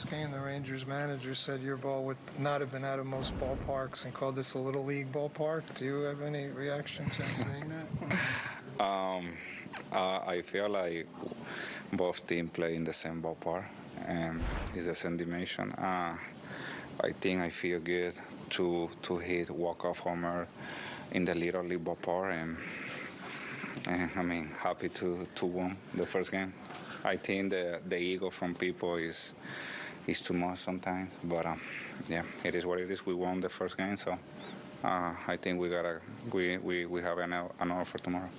first game, the Rangers manager said your ball would not have been out of most ballparks and called this a little league ballpark. Do you have any reaction to saying that? Um, uh, I feel like both teams play in the same ballpark and it's the same dimension. Uh, I think I feel good to to hit walk off homer in the little league ballpark and, and I mean happy to to win the first game. I think the the ego from people is is too much sometimes, but um, yeah, it is what it is. We won the first game, so uh, I think we gotta we, we, we have an, an offer tomorrow.